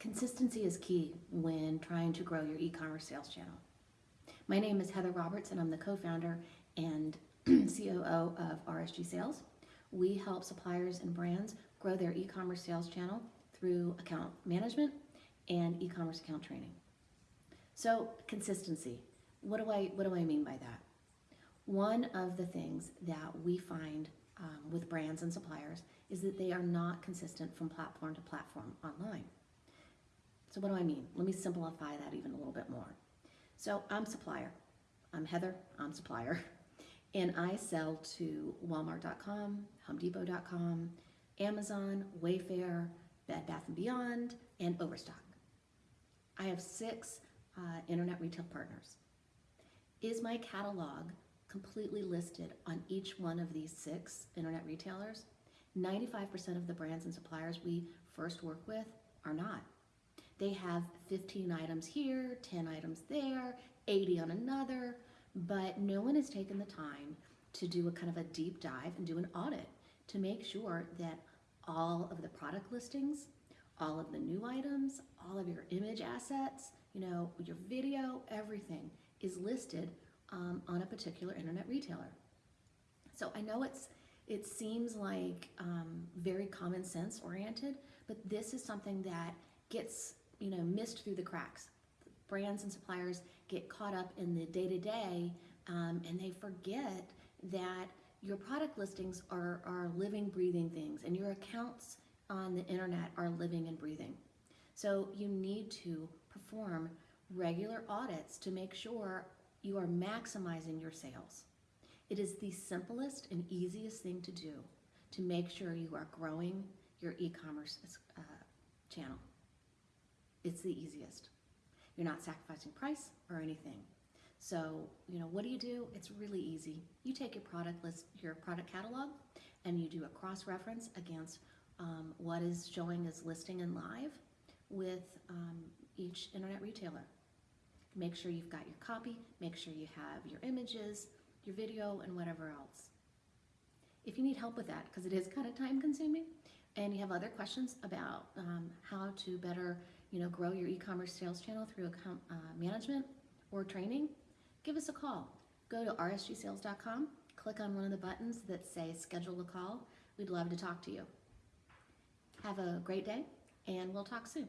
Consistency is key when trying to grow your e-commerce sales channel. My name is Heather Roberts and I'm the co-founder and COO of RSG Sales. We help suppliers and brands grow their e-commerce sales channel through account management and e-commerce account training. So consistency, what do I, what do I mean by that? One of the things that we find um, with brands and suppliers is that they are not consistent from platform to platform online. So what do I mean? Let me simplify that even a little bit more. So I'm supplier. I'm Heather, I'm supplier. And I sell to Walmart.com, HomeDepot.com, Amazon, Wayfair, Bed Bath & Beyond, and Overstock. I have six uh, internet retail partners. Is my catalog completely listed on each one of these six internet retailers? 95% of the brands and suppliers we first work with are not. They have 15 items here, 10 items there, 80 on another, but no one has taken the time to do a kind of a deep dive and do an audit to make sure that all of the product listings, all of the new items, all of your image assets, you know, your video, everything is listed um, on a particular internet retailer. So I know it's it seems like um, very common sense oriented, but this is something that gets you know missed through the cracks. Brands and suppliers get caught up in the day to day, and they forget that your product listings are are living, breathing things, and your accounts on the internet are living and breathing. So you need to perform regular audits to make sure you are maximizing your sales. It is the simplest and easiest thing to do to make sure you are growing your e-commerce uh, channel. It's the easiest. You're not sacrificing price or anything. So, you know, what do you do? It's really easy. You take your product list, your product catalog, and you do a cross-reference against um, what is showing as listing and live with um, each internet retailer. Make sure you've got your copy, make sure you have your images, your video, and whatever else. If you need help with that, because it is kind of time consuming, and you have other questions about um, how to better you know, grow your e-commerce sales channel through account uh, management or training, give us a call. Go to rsgsales.com, click on one of the buttons that say schedule a call. We'd love to talk to you. Have a great day, and we'll talk soon.